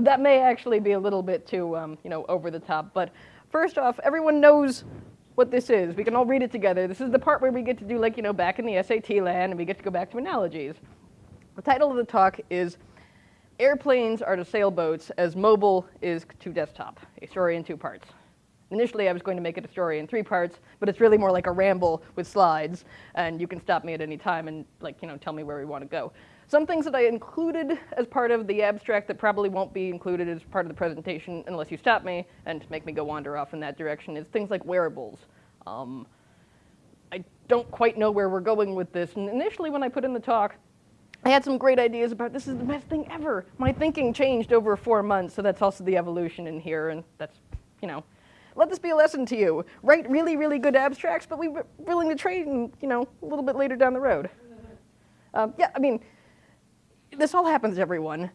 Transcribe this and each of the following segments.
that may actually be a little bit too, um, you know, over the top. But first off, everyone knows what this is. We can all read it together. This is the part where we get to do like, you know, back in the SAT land and we get to go back to analogies. The title of the talk is Airplanes are to sailboats as mobile is to desktop, a story in two parts. Initially, I was going to make it a story in three parts, but it's really more like a ramble with slides, and you can stop me at any time and, like, you know, tell me where we want to go. Some things that I included as part of the abstract that probably won't be included as part of the presentation unless you stop me and make me go wander off in that direction is things like wearables. Um, I don't quite know where we're going with this, and initially when I put in the talk, I had some great ideas about this is the best thing ever. My thinking changed over four months, so that's also the evolution in here, and that's, you know, let this be a lesson to you. Write really, really good abstracts, but we are willing to trade, and, you know, a little bit later down the road. Um, yeah, I mean, this all happens to everyone.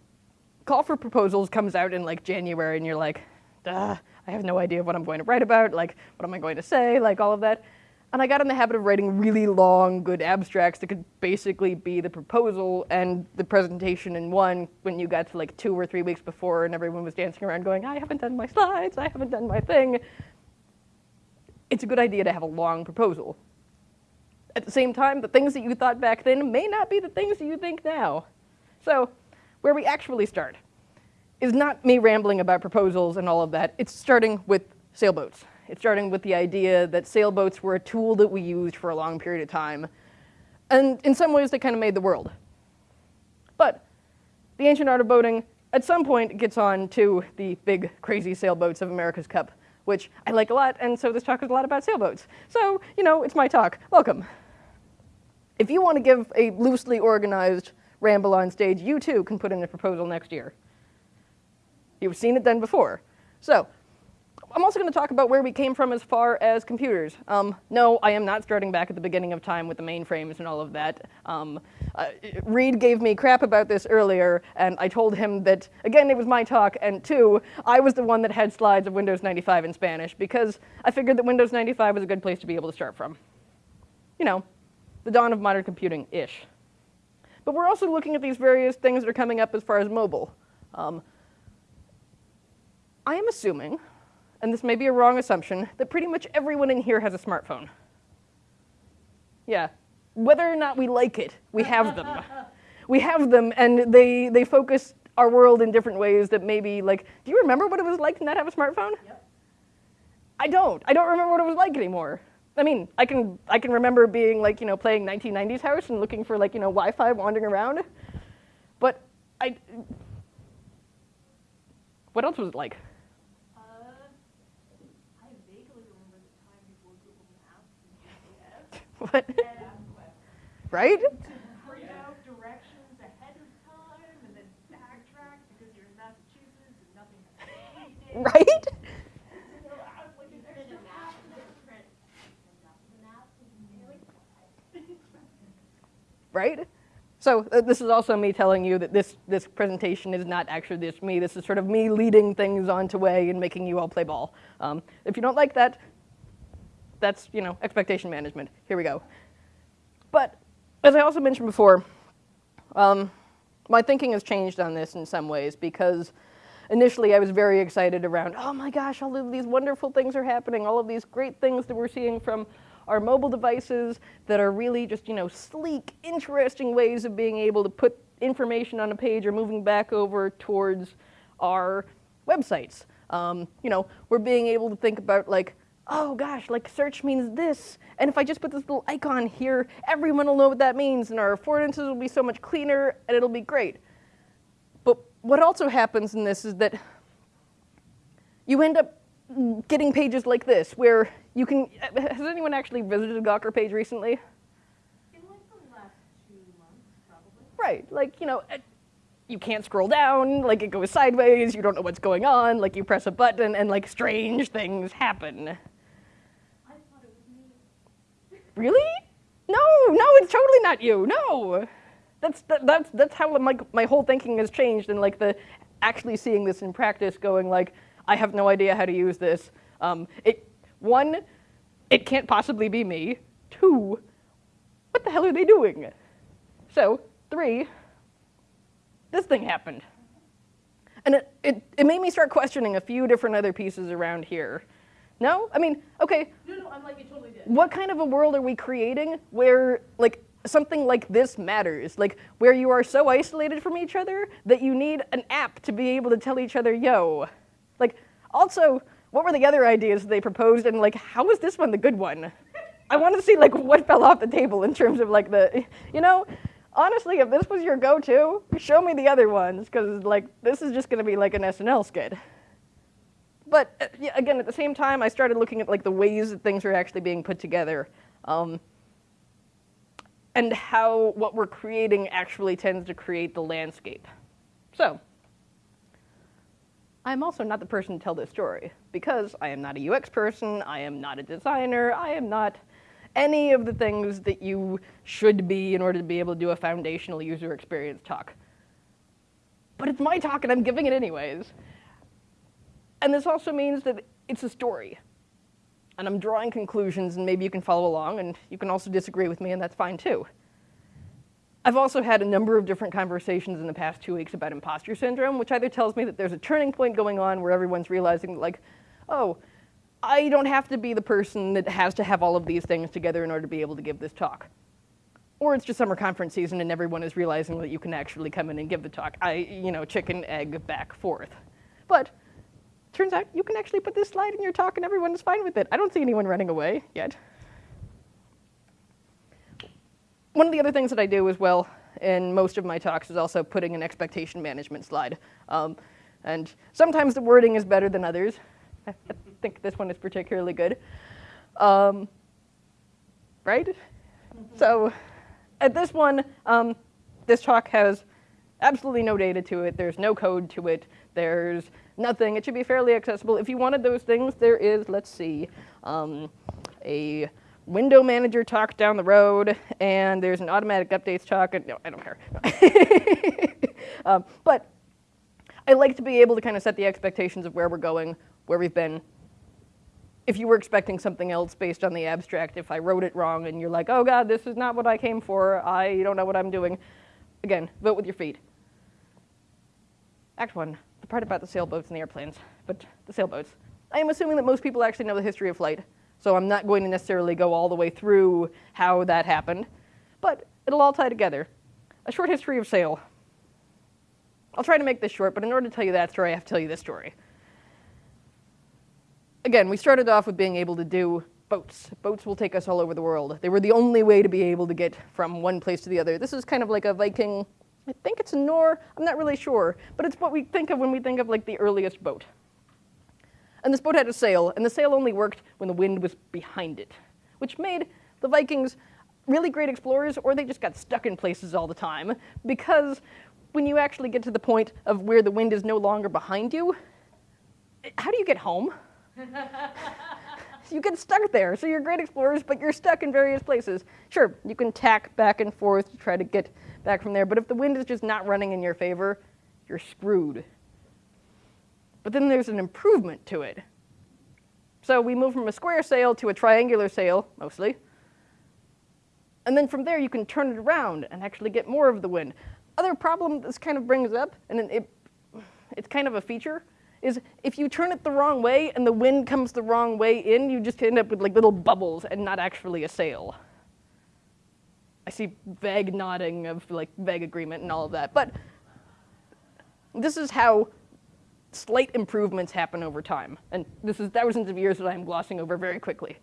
Call for proposals comes out in like January, and you're like, duh, I have no idea what I'm going to write about, like, what am I going to say, like all of that. And I got in the habit of writing really long, good abstracts that could basically be the proposal and the presentation in one when you got to like two or three weeks before and everyone was dancing around going, I haven't done my slides, I haven't done my thing. It's a good idea to have a long proposal. At the same time, the things that you thought back then may not be the things that you think now. So, where we actually start is not me rambling about proposals and all of that, it's starting with sailboats. It's starting with the idea that sailboats were a tool that we used for a long period of time. And in some ways, they kind of made the world. But the ancient art of boating, at some point, gets on to the big, crazy sailboats of America's Cup, which I like a lot, and so this talk is a lot about sailboats. So, you know, it's my talk. Welcome. If you want to give a loosely organized ramble on stage, you too can put in a proposal next year. You've seen it done before. So, I'm also going to talk about where we came from as far as computers. Um, no, I am not starting back at the beginning of time with the mainframes and all of that. Um, uh, Reed gave me crap about this earlier, and I told him that, again, it was my talk, and two, I was the one that had slides of Windows 95 in Spanish, because I figured that Windows 95 was a good place to be able to start from. You know, the dawn of modern computing-ish. But we're also looking at these various things that are coming up as far as mobile. Um, I am assuming and this may be a wrong assumption, that pretty much everyone in here has a smartphone. Yeah, whether or not we like it, we have them. we have them, and they, they focus our world in different ways that maybe, like, do you remember what it was like to not have a smartphone? Yep. I don't. I don't remember what it was like anymore. I mean, I can, I can remember being, like, you know, playing 1990s house and looking for, like, you know, Wi-Fi wandering around. But I, what else was it like? What? right? print out directions ahead of time and then backtrack because you're in Massachusetts and nothing has Right? Right? So uh, this is also me telling you that this, this presentation is not actually just me. This is sort of me leading things onto way and making you all play ball. Um, if you don't like that, that's, you know, expectation management. Here we go. But as I also mentioned before, um, my thinking has changed on this in some ways because initially I was very excited around, oh my gosh, all of these wonderful things are happening, all of these great things that we're seeing from our mobile devices that are really just, you know, sleek, interesting ways of being able to put information on a page or moving back over towards our websites. Um, you know, we're being able to think about like, oh gosh, like search means this. And if I just put this little icon here, everyone will know what that means and our affordances will be so much cleaner and it'll be great. But what also happens in this is that you end up getting pages like this where you can, has anyone actually visited a Gawker page recently? In like the last two months, probably. Right, like, you know, you can't scroll down, like it goes sideways, you don't know what's going on, like you press a button and like strange things happen. Really? No, no, it's totally not you. No. That's, that, that's, that's how my, my whole thinking has changed and like the actually seeing this in practice going like, I have no idea how to use this. Um, it, one, it can't possibly be me. Two, what the hell are they doing? So, three, this thing happened. And it, it, it made me start questioning a few different other pieces around here. No? I mean, okay, No, no, I'm like, you totally did. what kind of a world are we creating where like something like this matters like where you are so isolated from each other that you need an app to be able to tell each other yo like also what were the other ideas they proposed? And like how was this one the good one? I want to see like what fell off the table in terms of like the you know honestly if this was your go-to show me the other ones because like this is just going to be like an snl skit. But uh, again, at the same time, I started looking at like the ways that things are actually being put together, um, and how what we're creating actually tends to create the landscape. So, I'm also not the person to tell this story because I am not a UX person, I am not a designer, I am not any of the things that you should be in order to be able to do a foundational user experience talk. But it's my talk and I'm giving it anyways. And this also means that it's a story. And I'm drawing conclusions, and maybe you can follow along, and you can also disagree with me, and that's fine too. I've also had a number of different conversations in the past two weeks about imposter syndrome, which either tells me that there's a turning point going on where everyone's realizing, like, oh, I don't have to be the person that has to have all of these things together in order to be able to give this talk. Or it's just summer conference season and everyone is realizing that you can actually come in and give the talk. I, you know, chicken, egg, back, forth. But Turns out you can actually put this slide in your talk and everyone is fine with it. I don't see anyone running away yet. One of the other things that I do as well in most of my talks is also putting an expectation management slide. Um, and sometimes the wording is better than others. I think this one is particularly good. Um, right? So at this one, um, this talk has absolutely no data to it. There's no code to it. There's nothing. It should be fairly accessible. If you wanted those things, there is, let's see, um, a window manager talk down the road, and there's an automatic updates talk. And, no, I don't care. um, but I like to be able to kind of set the expectations of where we're going, where we've been. If you were expecting something else based on the abstract, if I wrote it wrong and you're like, oh God, this is not what I came for, I don't know what I'm doing, again, vote with your feet. Act one, the part about the sailboats and the airplanes, but the sailboats. I am assuming that most people actually know the history of flight, so I'm not going to necessarily go all the way through how that happened, but it'll all tie together. A short history of sail. I'll try to make this short, but in order to tell you that story, I have to tell you this story. Again, we started off with being able to do boats. Boats will take us all over the world. They were the only way to be able to get from one place to the other. This is kind of like a Viking I think it's a Nor, I'm not really sure, but it's what we think of when we think of like the earliest boat. And this boat had a sail, and the sail only worked when the wind was behind it, which made the Vikings really great explorers, or they just got stuck in places all the time, because when you actually get to the point of where the wind is no longer behind you, how do you get home? you get stuck there. So you're great explorers, but you're stuck in various places. Sure, you can tack back and forth to try to get back from there, but if the wind is just not running in your favor, you're screwed. But then there's an improvement to it. So we move from a square sail to a triangular sail, mostly. And then from there, you can turn it around and actually get more of the wind. Other problem this kind of brings up, and it, it's kind of a feature, is if you turn it the wrong way and the wind comes the wrong way in, you just end up with like little bubbles and not actually a sail. I see vague nodding of like vague agreement and all of that, but this is how slight improvements happen over time. And this is thousands of years that I'm glossing over very quickly.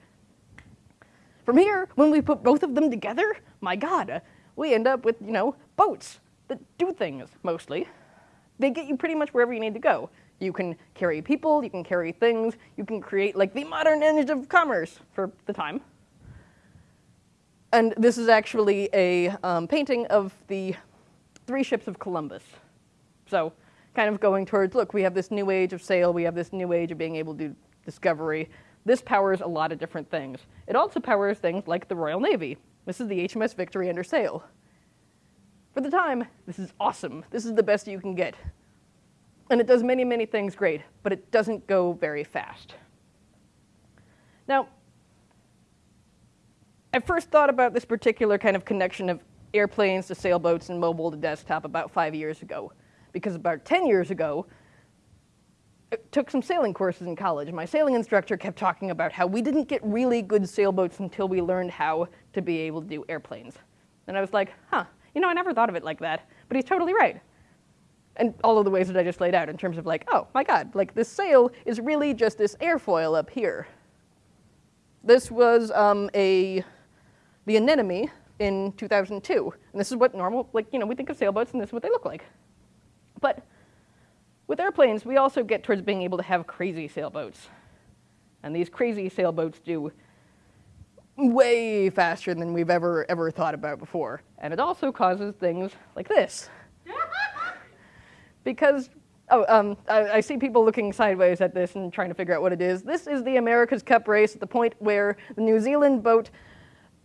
From here, when we put both of them together, my God, we end up with, you know, boats that do things mostly. They get you pretty much wherever you need to go. You can carry people, you can carry things, you can create like the modern engine of commerce for the time. And this is actually a um, painting of the three ships of Columbus. So kind of going towards, look, we have this new age of sail, we have this new age of being able to do discovery. This powers a lot of different things. It also powers things like the Royal Navy. This is the HMS Victory under sail. For the time, this is awesome. This is the best you can get. And it does many, many things great, but it doesn't go very fast. Now, I first thought about this particular kind of connection of airplanes to sailboats and mobile to desktop about five years ago. Because about 10 years ago, uh, took some sailing courses in college. My sailing instructor kept talking about how we didn't get really good sailboats until we learned how to be able to do airplanes. And I was like, huh, you know, I never thought of it like that, but he's totally right. And all of the ways that I just laid out in terms of like, oh my god, like this sail is really just this airfoil up here. This was um, a the anemone in 2002, and this is what normal, like you know, we think of sailboats, and this is what they look like. But with airplanes, we also get towards being able to have crazy sailboats. And these crazy sailboats do way faster than we've ever, ever thought about before. And it also causes things like this. because, oh, um, I, I, see people looking sideways at this and trying to figure out what it is. This is the America's Cup race at the point where the New Zealand boat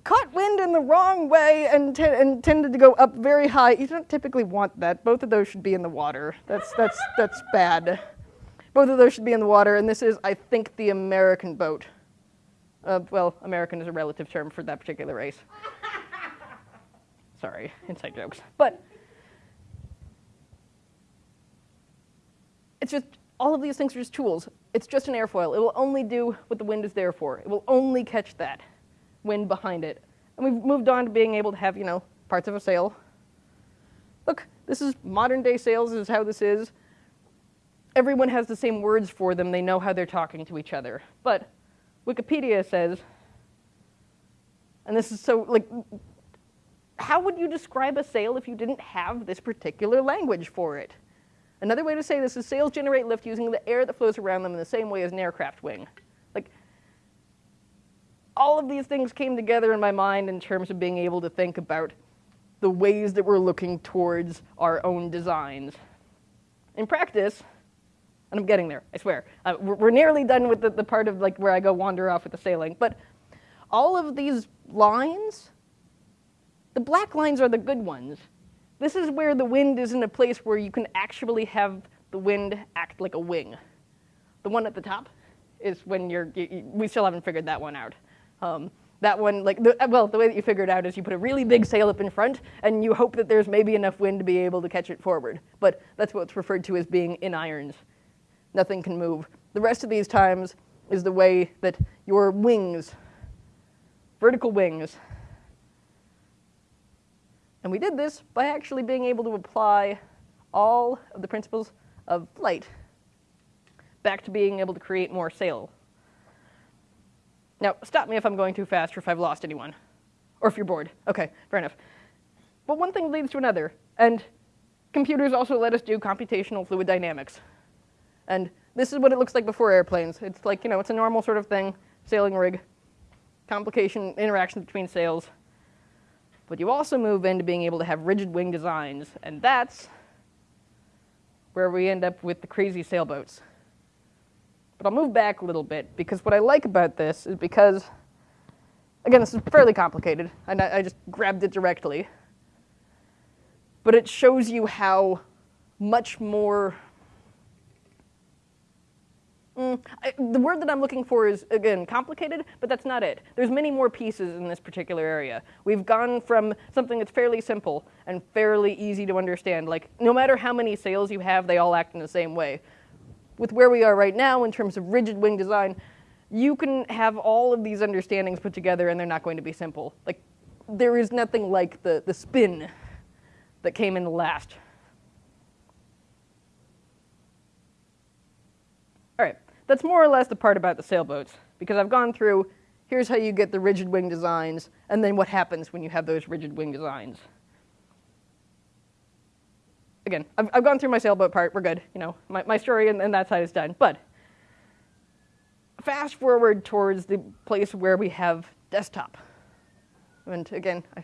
caught wind in the wrong way and, and tended to go up very high. You don't typically want that. Both of those should be in the water. That's, that's, that's bad. Both of those should be in the water, and this is, I think, the American boat. Uh, well, American is a relative term for that particular race. Sorry, inside jokes. But it's just, all of these things are just tools. It's just an airfoil. It will only do what the wind is there for. It will only catch that wind behind it. And we've moved on to being able to have, you know, parts of a sail. Look, this is modern day sails, this is how this is. Everyone has the same words for them, they know how they're talking to each other. But Wikipedia says, and this is so, like, how would you describe a sail if you didn't have this particular language for it? Another way to say this is sails generate lift using the air that flows around them in the same way as an aircraft wing all of these things came together in my mind in terms of being able to think about the ways that we're looking towards our own designs. In practice, and I'm getting there, I swear. Uh, we're, we're, nearly done with the, the part of like where I go wander off with the sailing, but all of these lines, the black lines are the good ones. This is where the wind is in a place where you can actually have the wind act like a wing. The one at the top is when you're, you, we still haven't figured that one out. Um, that one, like, the, well, the way that you figure it out is you put a really big sail up in front, and you hope that there's maybe enough wind to be able to catch it forward. But that's what's referred to as being in irons. Nothing can move. The rest of these times is the way that your wings, vertical wings, and we did this by actually being able to apply all of the principles of flight back to being able to create more sail now, stop me if I'm going too fast or if I've lost anyone. Or if you're bored. Okay, fair enough. But one thing leads to another, and computers also let us do computational fluid dynamics. And this is what it looks like before airplanes. It's like, you know, it's a normal sort of thing, sailing rig, complication, interaction between sails. But you also move into being able to have rigid wing designs, and that's where we end up with the crazy sailboats. But I'll move back a little bit because what I like about this is because, again, this is fairly complicated, and I, just grabbed it directly. But it shows you how much more Mm, I, the word that I'm looking for is, again, complicated, but that's not it. There's many more pieces in this particular area. We've gone from something that's fairly simple and fairly easy to understand, like no matter how many sails you have, they all act in the same way, with where we are right now in terms of rigid wing design, you can have all of these understandings put together and they're not going to be simple. Like, there is nothing like the, the spin that came in the last. All right, that's more or less the part about the sailboats, because I've gone through, here's how you get the rigid wing designs, and then what happens when you have those rigid wing designs again, I've, I've gone through my sailboat part. We're good. You know, my, my story and, and that side is done. But fast forward towards the place where we have desktop. And again, I,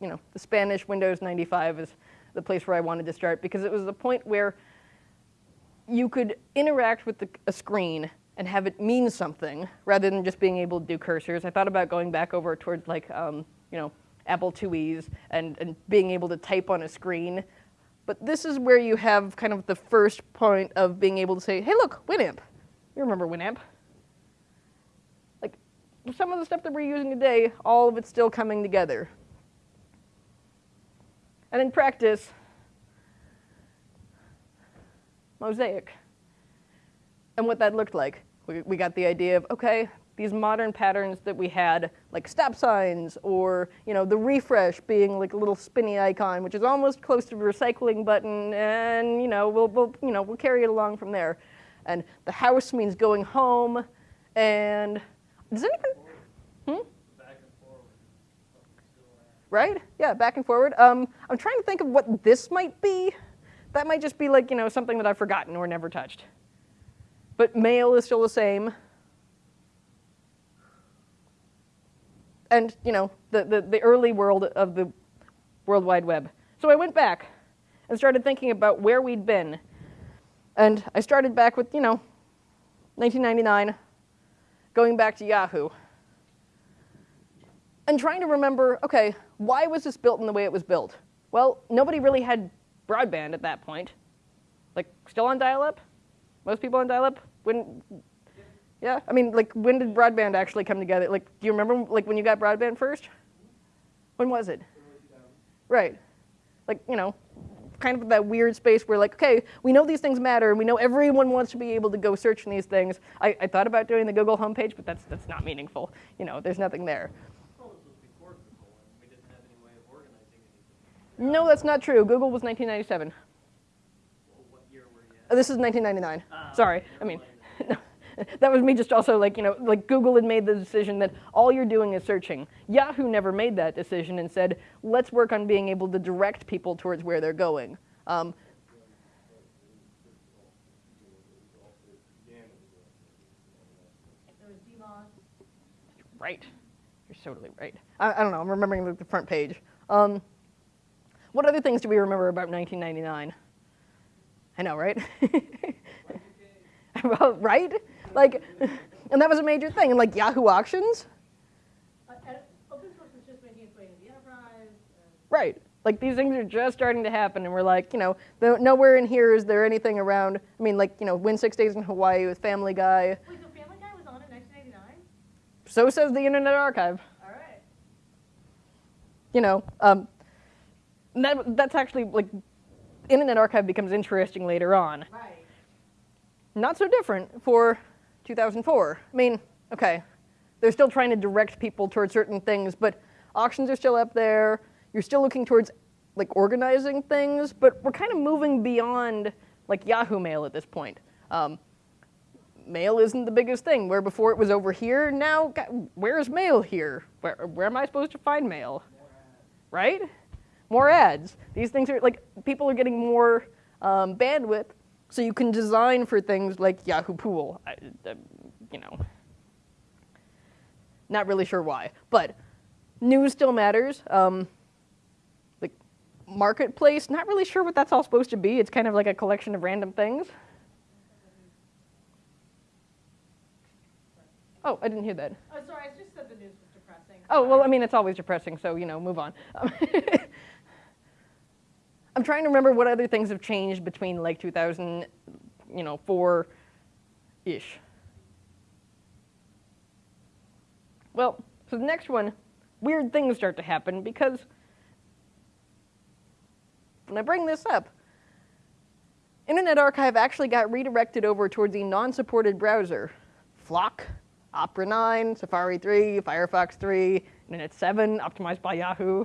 you know, the Spanish Windows 95 is the place where I wanted to start because it was the point where you could interact with the, a screen and have it mean something rather than just being able to do cursors. I thought about going back over towards like, um, you know, Apple IIes and, and being able to type on a screen but this is where you have kind of the first point of being able to say, hey, look, Winamp. You remember Winamp. Like, some of the stuff that we're using today, all of it's still coming together. And in practice, Mosaic. and what that looked like. We, we got the idea of, okay, these modern patterns that we had, like stop signs, or you know, the refresh being like a little spinny icon, which is almost close to the recycling button, and you know, we'll, we'll, you know, we'll carry it along from there. And the house means going home, and does anyone, hmm? Back and forward. Something still at. right? Yeah, back and forward. Um, I'm trying to think of what this might be. That might just be like, you know, something that I've forgotten or never touched. But mail is still the same. And, you know, the, the, the early world of the World Wide Web. So I went back and started thinking about where we'd been. And I started back with, you know, 1999, going back to Yahoo and trying to remember okay, why was this built in the way it was built? Well, nobody really had broadband at that point. Like, still on dial up? Most people on dial up? Yeah, I mean, like, when did broadband actually come together? Like, do you remember, like, when you got broadband first? When was it? Right. Like, you know, kind of that weird space where, like, okay, we know these things matter, and we know everyone wants to be able to go search in these things. I, I thought about doing the Google homepage, but that's, that's not meaningful. You know, there's nothing there. Well, this was before Google, and we didn't have any way of organizing anything. No, that's not true. Google was 1997. Well, what year were you Uh. This is 1999. Ah, Sorry. I mean, that was me just also like, you know, like Google had made the decision that all you're doing is searching. Yahoo never made that decision and said, let's work on being able to direct people towards where they're going. Um, right. You're totally right. I, I don't know. I'm remembering the, the front page. Um, what other things do we remember about 1999? I know, right? well, right? Like, and that was a major thing. And like Yahoo auctions, Uh, open source was just making its way into the enterprise. Right. Like these things are just starting to happen, and we're like, you know, no- nowhere in here is there anything around. I mean, like, you know, Win Six Days in Hawaii with Family Guy. wait, so Family Guy was on in 1999? So says the Internet Archive. All right. You know, um, that that's actually like, Internet Archive becomes interesting later on. Right. Not so different for 2004. I mean, okay, they're still trying to direct people towards certain things, but auctions are still up there. You're still looking towards like organizing things, but we're kind of moving beyond like Yahoo Mail at this point. Um, mail isn't the biggest thing. Where before it was over here, now ga- where's mail here? Where, where am I supposed to find mail? Right? More ads. These things are like people are getting more um, bandwidth, so you can design for things like Yahoo Pool. I, uh, you know, not really sure why, but news still matters. Um, like marketplace, not really sure what that's all supposed to be. It's kind of like a collection of random things. Oh, I didn't hear that. Oh, sorry, I just said the news was depressing. Oh, well, I mean, it's always depressing, so, you know, move on. I'm trying to remember what other things have changed between like 2000, you know, 4-ish. Well, so the next one, weird things start to happen because when I bring this up, Internet Archive actually got redirected over towards the non-supported browser. Flock, Opera 9, Safari 3, Firefox 3, Internet 7, optimized by Yahoo.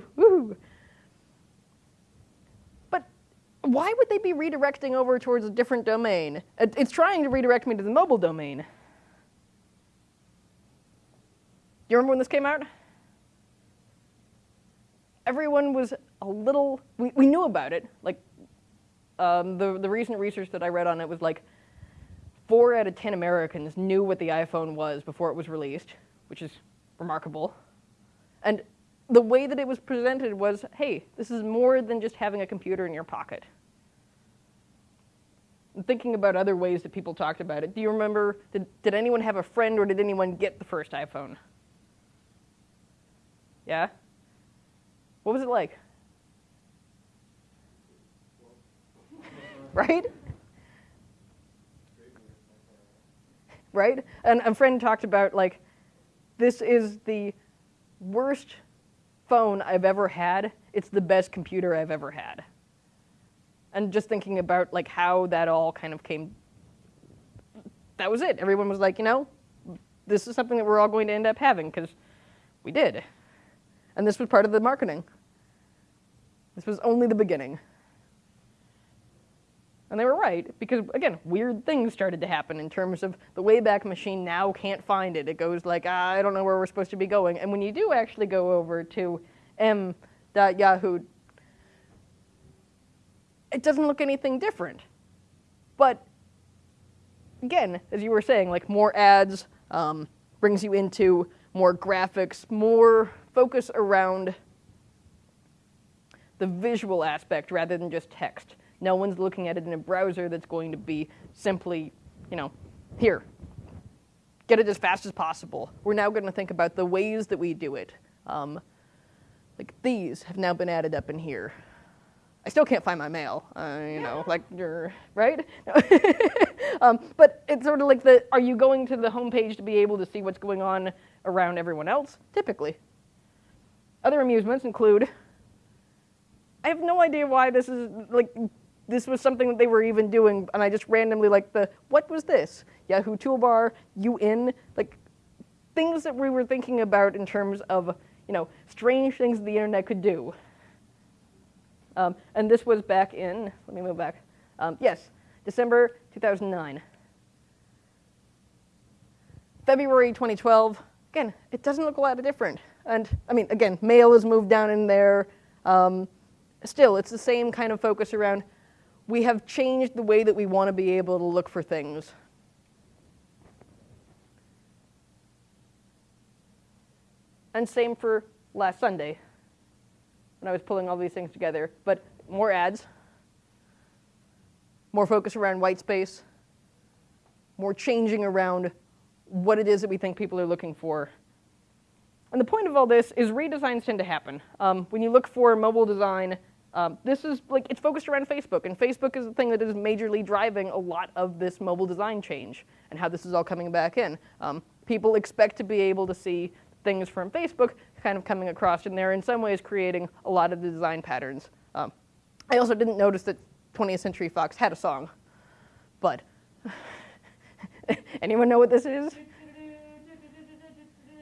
Why would they be redirecting over towards a different domain? It's trying to redirect me to the mobile domain. Do you remember when this came out? Everyone was a little, we, we knew about it. Like, um, the, the recent research that I read on it was like four out of 10 Americans knew what the iPhone was before it was released, which is remarkable. And the way that it was presented was hey, this is more than just having a computer in your pocket. And thinking about other ways that people talked about it, do you remember, did, did anyone have a friend or did anyone get the first iPhone? Yeah? What was it like? right? Right? And a friend talked about like, this is the worst phone I've ever had. It's the best computer I've ever had. And just thinking about like how that all kind of came that was it. Everyone was like, you know, this is something that we're all going to end up having because we did. And this was part of the marketing. This was only the beginning. And they were right, because again, weird things started to happen in terms of the Wayback Machine now can't find it. It goes like, ah, I don't know where we're supposed to be going. And when you do actually go over to m.yahoo, it doesn't look anything different. But again, as you were saying, like more ads um, brings you into more graphics, more focus around the visual aspect rather than just text. No one's looking at it in a browser that's going to be simply, you know, here, get it as fast as possible. We're now going to think about the ways that we do it. Um, like these have now been added up in here. I still can't find my mail, uh, you know, like, you're, right? um, but it's sort of like the, are you going to the homepage to be able to see what's going on around everyone else? Typically. Other amusements include, I have no idea why this is, like, this was something that they were even doing, and I just randomly like the, what was this? Yahoo Toolbar, UN, like, things that we were thinking about in terms of, you know, strange things the internet could do. Um, and this was back in, let me move back. Um, yes, December 2009. February 2012, again, it doesn't look a lot different. And I mean, again, mail has moved down in there. Um, still, it's the same kind of focus around we have changed the way that we want to be able to look for things. And same for last Sunday when I was pulling all these things together. But more ads, more focus around white space, more changing around what it is that we think people are looking for. And the point of all this is redesigns tend to happen. Um, when you look for mobile design, um, this is like, it's focused around Facebook, and Facebook is the thing that is majorly driving a lot of this mobile design change and how this is all coming back in. Um, people expect to be able to see things from Facebook kind of coming across, and they're in some ways creating a lot of the design patterns. Um, I also didn't notice that 20th Century Fox had a song, but anyone know what this is?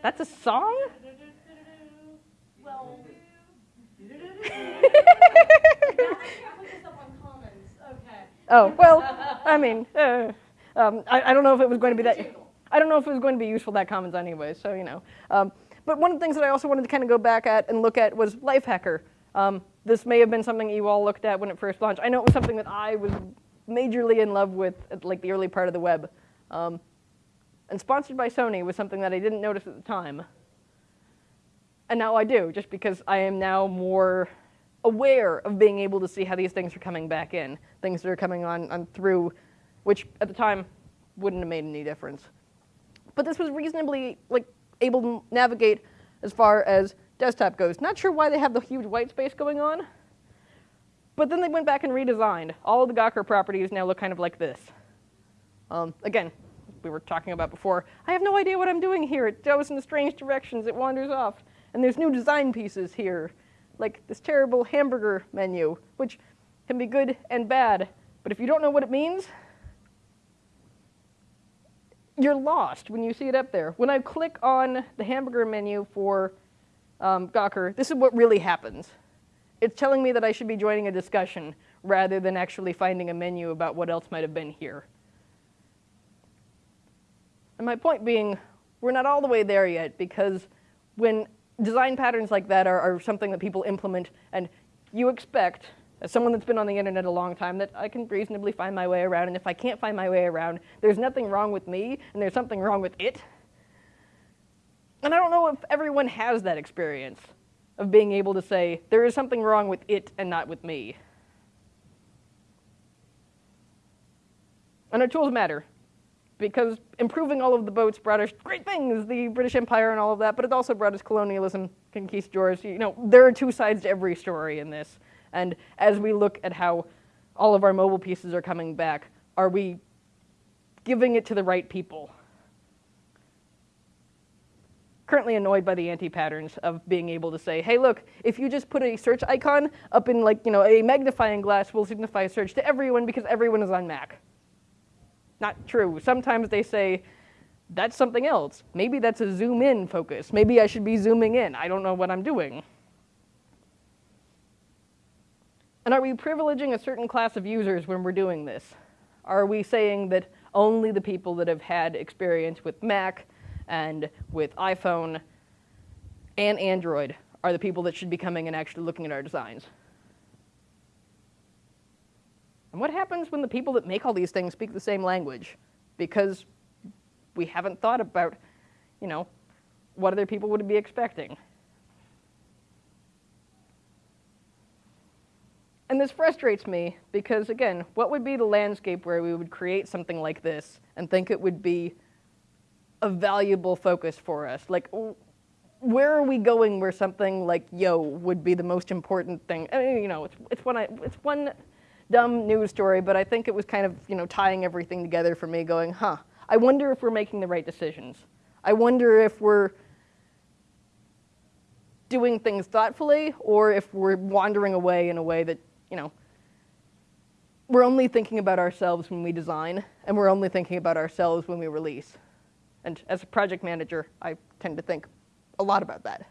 That's a song? Well. Oh, well, I mean, uh, um, I, I, don't know if it was going to be that, I don't know if it was going to be useful, that commons anyway, so, you know. Um, but one of the things that I also wanted to kind of go back at and look at was Lifehacker. Um, this may have been something you all looked at when it first launched. I know it was something that I was majorly in love with at like the early part of the web. Um, and sponsored by Sony was something that I didn't notice at the time. And now I do, just because I am now more aware of being able to see how these things are coming back in, things that are coming on, on through, which at the time wouldn't have made any difference. But this was reasonably like able to navigate as far as desktop goes. Not sure why they have the huge white space going on, but then they went back and redesigned. All the Gawker properties now look kind of like this. Um, again, we were talking about before, I have no idea what I'm doing here. It goes in strange directions, it wanders off. And there's new design pieces here like this terrible hamburger menu, which can be good and bad. But if you don't know what it means, you're lost when you see it up there. When I click on the hamburger menu for um, Gawker, this is what really happens. It's telling me that I should be joining a discussion rather than actually finding a menu about what else might have been here. And my point being, we're not all the way there yet because when design patterns like that are, are something that people implement, and you expect, as someone that's been on the internet a long time, that I can reasonably find my way around, and if I can't find my way around, there's nothing wrong with me, and there's something wrong with it. And I don't know if everyone has that experience of being able to say, there is something wrong with it and not with me. And our tools matter because improving all of the boats brought us great things, the British Empire and all of that, but it also brought us colonialism, conquistadors. You know, there are two sides to every story in this. And as we look at how all of our mobile pieces are coming back, are we giving it to the right people? Currently annoyed by the anti-patterns of being able to say, hey, look, if you just put a search icon up in like, you know, a magnifying glass will signify search to everyone because everyone is on Mac. Not true. Sometimes they say, that's something else. Maybe that's a zoom in focus. Maybe I should be zooming in. I don't know what I'm doing. And are we privileging a certain class of users when we're doing this? Are we saying that only the people that have had experience with Mac and with iPhone and Android are the people that should be coming and actually looking at our designs? And what happens when the people that make all these things speak the same language? Because we haven't thought about, you know, what other people would be expecting. And this frustrates me because, again, what would be the landscape where we would create something like this and think it would be a valuable focus for us? Like, where are we going where something like yo would be the most important thing? I mean, you know, it's, it's, one, it's one dumb news story, but I think it was kind of, you know, tying everything together for me going, huh, I wonder if we're making the right decisions. I wonder if we're doing things thoughtfully or if we're wandering away in a way that you know, we're only thinking about ourselves when we design, and we're only thinking about ourselves when we release. And as a project manager, I tend to think a lot about that.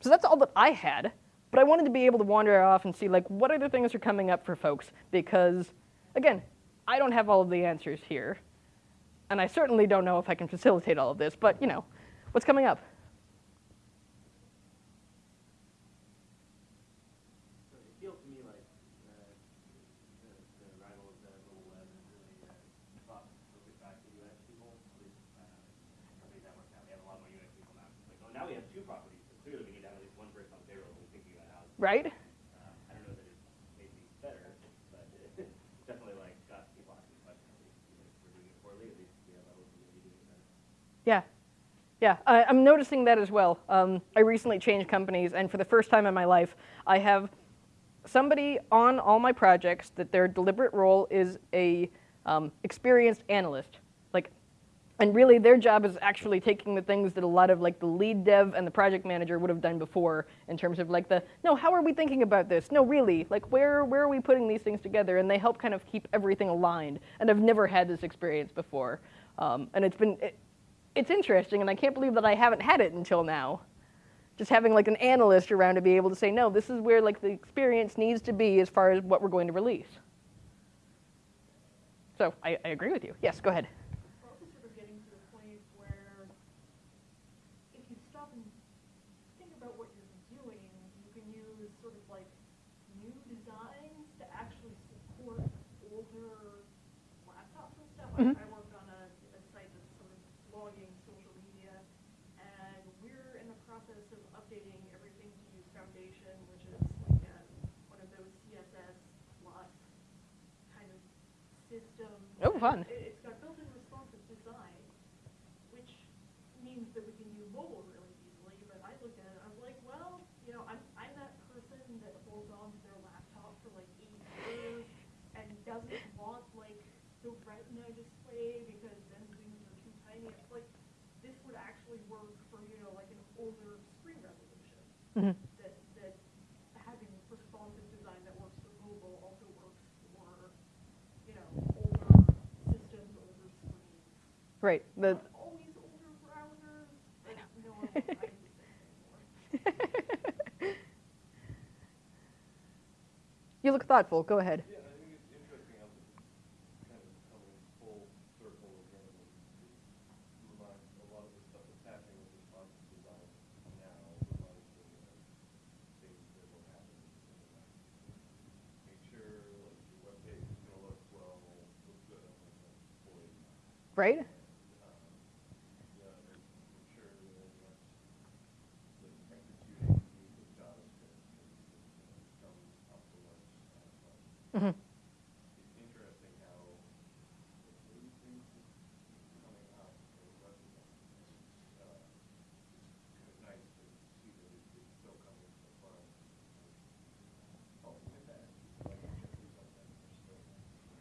So that's all that I had, but I wanted to be able to wander off and see like what other things are coming up for folks because, again, I don't have all of the answers here, and I certainly don't know if I can facilitate all of this, but you know, What's coming up? So it feels to me like the, the, the arrival of the mobile web really uh, brought focus back to UX people. At least uh, companies that work now, we have a lot more UX people now. It's like, oh, now we have two properties, so clearly we need to have at least one person on payroll who's thinking about how. Right. Uh, I don't know that it's made things better, but it definitely like got people asking questions. At least even if we're doing it poorly, at least we have a hope we're going to be doing it better. Yeah. Yeah, I, am noticing that as well. Um, I recently changed companies, and for the first time in my life, I have somebody on all my projects that their deliberate role is a um, experienced analyst. And really their job is actually taking the things that a lot of like the lead dev and the project manager would have done before in terms of like the, no, how are we thinking about this? No, really, like where, where are we putting these things together? And they help kind of keep everything aligned. And I've never had this experience before. Um, and it's been, it, it's interesting, and I can't believe that I haven't had it until now. Just having like an analyst around to be able to say, no, this is where like the experience needs to be as far as what we're going to release. So I, I agree with you. Yes, go ahead. We're also sort of getting to the point where if you stop and think about what you're doing, you can use sort of like new designs to actually support older laptops and stuff. Mhm. I, I worked on a, a site that's sort of logging social media, and we're in the process of updating everything to use Foundation, which is like a, one of those CSS plus kind of systems. Oh, fun. It- It's got built-in responsive design, which means that we can use mobile really easily, but I looked at it, I was like, well, you know, I'm, I'm that person that holds on to their laptop for like eight years and doesn't want like the retina display because then zooms are too tiny. It's like, this would actually work for, you know, like an older screen resolution. Mhm. That, that having responsive design that works for mobile also works for, you know, older systems, older screens. Right. The, Not always older browsers, but no one will try to do that anymore. you look thoughtful. Go ahead. Yeah, I think it's interesting how this is kind of coming full circle again. and it Reminds, a lot of the stuff that's happening with responsive design now reminds me of things that will happen in the next. Make sure like your web page is gonna look well, look good on like an employee. Right. Um, yeah, make make sure that that's, the executing with JavaScript and, uh, come up to what's, uh, hmm it's interesting how the new things coming out for web design. It's, uh, it's kind of nice to see that it- it's still coming so far. Oh, look at that. Like, check these out, they're still.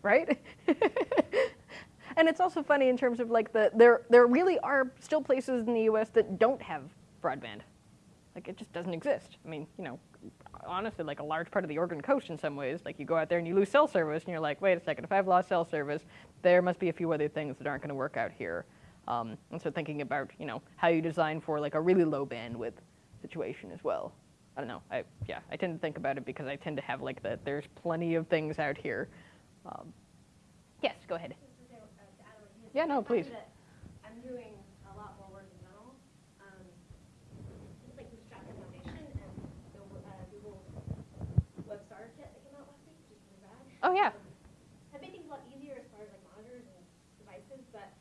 Right? and it's also funny in terms of like the there there really are still places in the U.S. that don't have broadband. like it just doesn't exist. I mean, you know, honestly, like a large part of the Oregon coast in some ways, like you go out there and you lose cell service, and you're like, wait a second, if I've lost cell service, there must be a few other things that aren't going to work out here. Um, and so thinking about, you know, how you design for like a really low bandwidth situation as well. I don't know. I yeah, I tend to think about it because I tend to have like the there's plenty of things out here. Um, yes, go ahead. Just to say, uh, to add what he had Yeah, no, please. I'm doing a lot more work in general. Um, just like Bootstrap Foundation and the uh, Google Web Kit that came out last week, which is really rad. Oh, yeah. Um, Have made things a lot easier as far as like monitors and devices, but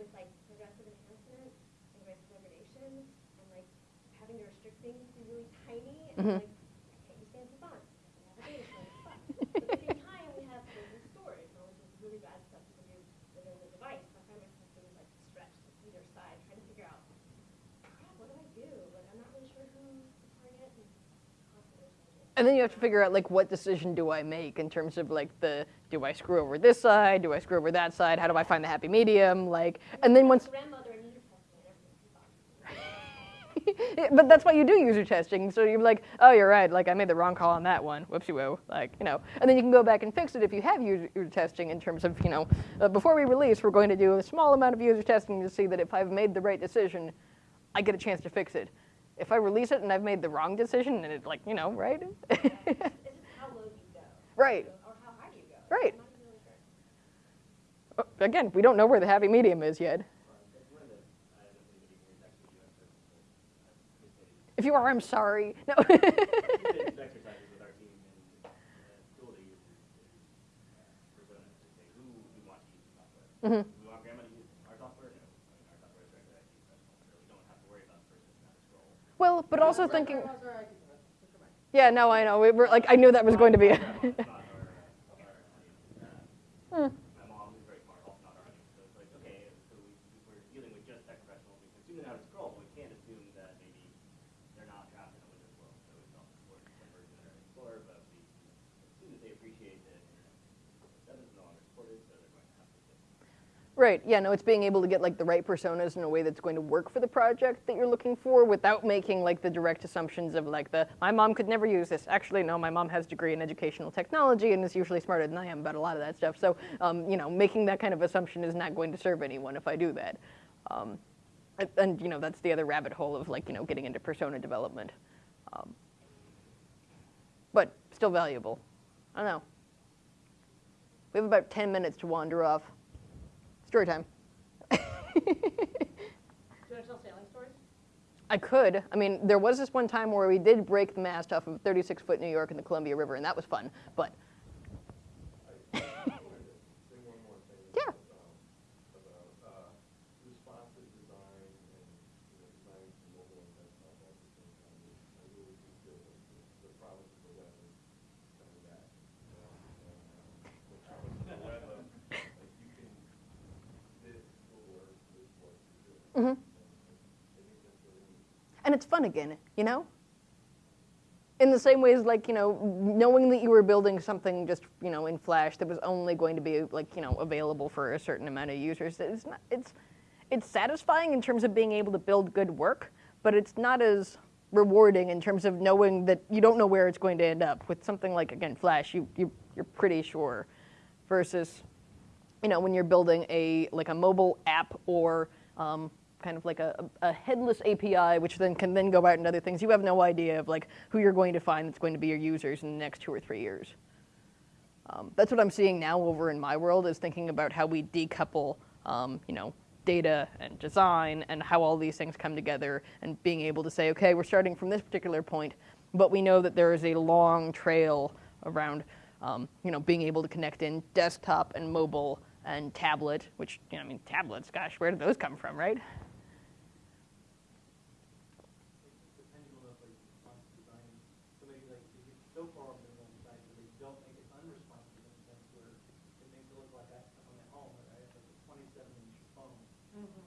with like progressive enhancement and progressive degradation and like having to restrict things to be really tiny and Mhm. like I can't use fancy fonts. I have a data center, it's fun. But at the same time, we have business storage, you know, which is really bad stuff you can do within the device. I find myself doing like stretch to either side, trying to figure out, crap, what do I do? Like I'm not really sure who to target and constantly changing. And then you have to figure out like what decision do I make in terms of like the do I screw over this side, do I screw over that side, how do I find the happy medium, like and then once grandmother and user testing and everything too fun. but that's why you do user testing. So you're like, oh, you're right. Like I made the wrong call on that one. Whoopsie woo. Like you know, and then you can go back and fix it if you have user, user testing in terms of you know, uh, before we release, we're going to do a small amount of user testing to see that if I've made the right decision, I get a chance to fix it. If I release it and I've made the wrong decision, and it like you know, right? It's just how low do you go? Right. Or how high do you go? Right. I'm not even really sure. Uh, Again, we don't know where the happy medium is yet. That's one of the, I don't know if anybody here is actually US person, but I've participated If you are, I'm sorry. No. We well, but also thinking. Yeah, no, I know. We were like, I knew that was going to be. a- Grandma's not our, uh, our audience. Uh, Hmm. My mom, who's very smart, also not our audience. So it's like, okay, so we, if we're dealing with just tech professionals, we can assume they know how to scroll, but we can't assume that maybe they're not trapped in a Windows world. So we self support some version of Internet Explorer, but we assume that they appreciate that Internet Explorer 7 is no longer supported, so they're going to have to get Right. Yeah. No, it's being able to get like the right personas in a way that's going to work for the project that you're looking for, without making like the direct assumptions of like the my mom could never use this. Actually, no, my mom has a degree in educational technology and is usually smarter than I am about a lot of that stuff. So, um, you know, making that kind of assumption is not going to serve anyone if I do that. Um, and, and you know, that's the other rabbit hole of like you know getting into persona development. Um, but still valuable. I don't know. We have about 10 minutes to wander off. Story time. Do you want to tell sailing stories? I could. I mean, there was this one time where we did break the mast off of 36 foot New York in the Columbia River, and that was fun. But I I wanted to say one more thing. Yeah. About, about, uh, responsive design and, you know, designing for mobile and desktop at the same time. I really do feel that the, the promise of the web is coming back. you know, and, uh, The promise of the web of, like, you can, this will work with what Mhm. Neat. and it's fun again, you know. In the same way as like you know, knowing that you were building something just you know in Flash that was only going to be like you know available for a certain amount of users. It's not. It's it's satisfying in terms of being able to build good work, but it's not as rewarding in terms of knowing that you don't know where it's going to end up. With something like again Flash, you, you you're pretty sure, versus you know when you're building a like a mobile app or um, kind of like a, a headless API, which then can then go out and other things. You have no idea of like who you're going to find that's going to be your users in the next two or three years. Um, that's what I'm seeing now over in my world is thinking about how we decouple, um, you know, data and design and how all these things come together and being able to say, okay, we're starting from this particular point, but we know that there is a long trail around, um, you know, being able to connect in desktop and mobile and tablet, which, you know, I mean, tablets, gosh, where did those come from, right?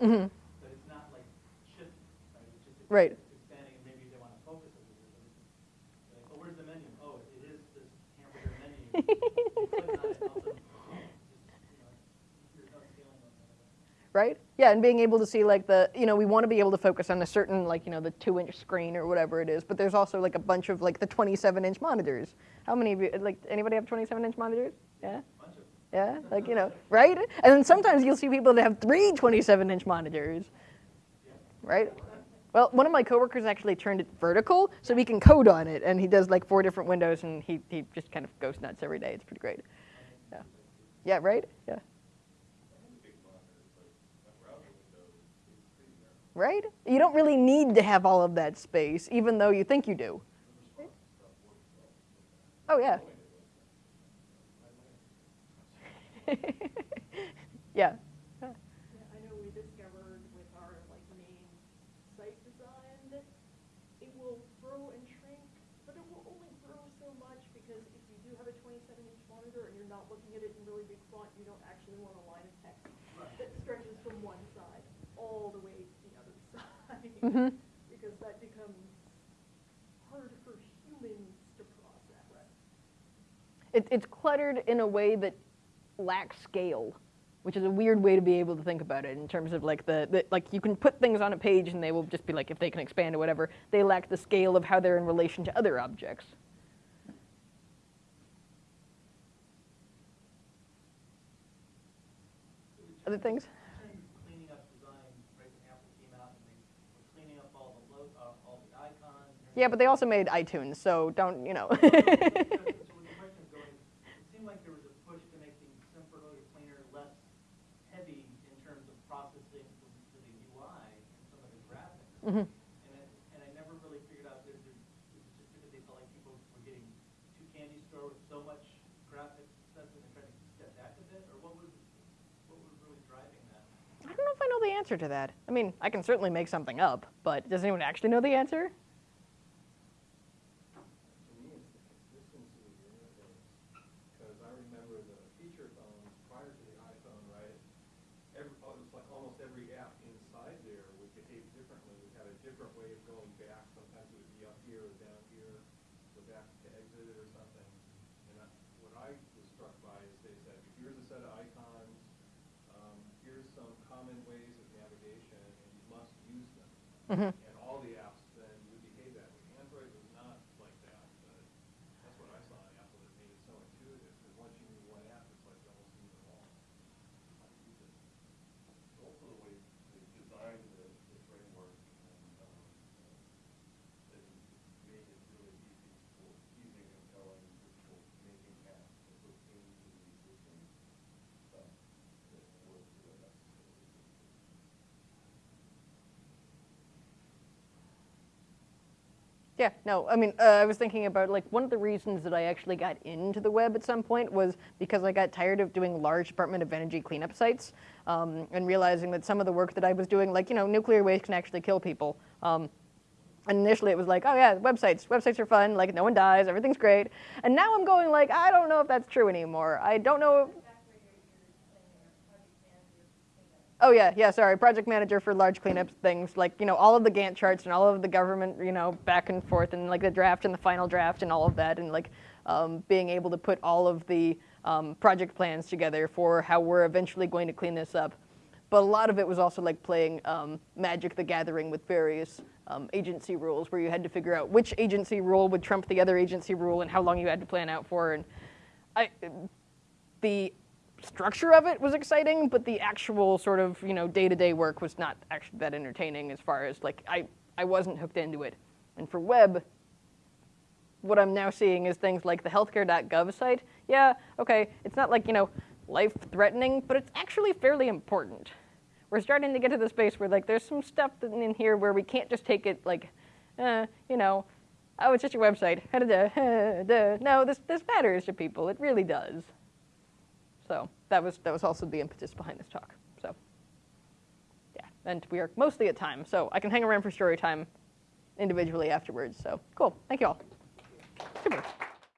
shape, hmm but it's not like shifting, right? It's just Right. expanding, and maybe they want to focus it. a. Like, oh, where's the menu? Oh, it is this hamburger menu. You click on it, and all of a sudden, just, you know, there's no scaling on that. right? Yeah, and being able to see like the, you know, we want to be able to focus on a certain like, you know, the two inch screen or whatever it is, but there's also like a bunch of like the 27 inch monitors. How many of you, like, anybody have 27 inch monitors? Yeah? Yeah? Like, you know, right? And then sometimes you'll see people that have three 27 inch monitors, right? Well, one of my coworkers actually turned it vertical so we can code on it, and he does like four different windows, and he, he just kind of goes nuts every day. It's pretty great. Yeah. Yeah, right? Yeah. Right? You don't really need to have all of that space, even though you think you do. Oh, yeah. yeah. Yeah, I know we discovered with our like main site design that it will grow and shrink, but it will only grow so much because if you do have a twenty-seven inch monitor and you're not looking at it in really big font, you don't actually want a line of text that stretches from one side all the way to the other side. hmm Because that becomes hard for humans to process. It, it's cluttered in a way that lacks scale, which is a weird way to be able to think about it in terms of like the, the like you can put things on a page and they will just be like if they can expand or whatever. They lack the scale of how they're in relation to other objects. Other things? trend cleaning up design, right, when Apple came out and they were cleaning up all the lo, uh, all the icons. and Yeah, but they also made iTunes, so don't you know? everything. So with the question going, it seemed like there was a push to make things simpler, cleaner, less heavy in terms of processing for for the UI and some of the Mhm. And I, and I never really figured out, there, just because they felt like people were getting too candy store with so much graphics stuff and they're trying to step back a bit, or what was, what was really driving that? I don't know if I know the answer to that. I mean, I can certainly make something up, but does anyone actually know the answer? To me, it's the consistency of the interface, because I remember the feature phones prior to the iPhone, right? Every, oh, it was like almost every app inside there would behave differently, would have a different way of going back, sometimes it would be up here or down here, go back to exit it or something. And I, what I was struck by is they said, here's a set of icons, um, here's some common ways of navigation, and you must use them. Mhm. And all the apps then would behave that way. Android was not like that, but that's what I saw in Apple that made it so intuitive, because once you knew one app, it's like you almost knew them all. How to use it. Also the way they designed the, the framework and, um, uh, and made it really easy for, easy and compelling for making apps to put into the existing stuff that was really necessary. Yeah, no, I mean, uh, I was thinking about like one of the reasons that I actually got into the web at some point was because I got tired of doing large Department of Energy cleanup sites um, and realizing that some of the work that I was doing, like, you know, nuclear waste can actually kill people. Um, and initially it was like, oh yeah, websites, websites are fun, like no one dies, everything's great. And now I'm going like, I don't know if that's true anymore. I don't know. Oh yeah, yeah, sorry, project manager for large cleanup things, like, you know, all of the Gantt charts and all of the government, you know, back and forth and like the draft and the final draft and all of that and like um, being able to put all of the um, project plans together for how we're eventually going to clean this up. But a lot of it was also like playing um, Magic the Gathering with various um, agency rules where you had to figure out which agency rule would trump the other agency rule and how long you had to plan out for. And I, the structure of it was exciting, but the actual sort of you know day-to-day work was not actually that entertaining as far as like I, I wasn't hooked into it. And for web, what I'm now seeing is things like the healthcare.gov site. Yeah, okay, it's not like, you know, life-threatening, but it's actually fairly important. We're starting to get to the space where like there's some stuff in here where we can't just take it like, uh, you know, oh, it's just your website. No, this this matters to people. It really does. So that was that was also the impetus behind this talk. So yeah, and we are mostly at time, so I can hang around for story time individually afterwards. So cool. Thank you all. Super.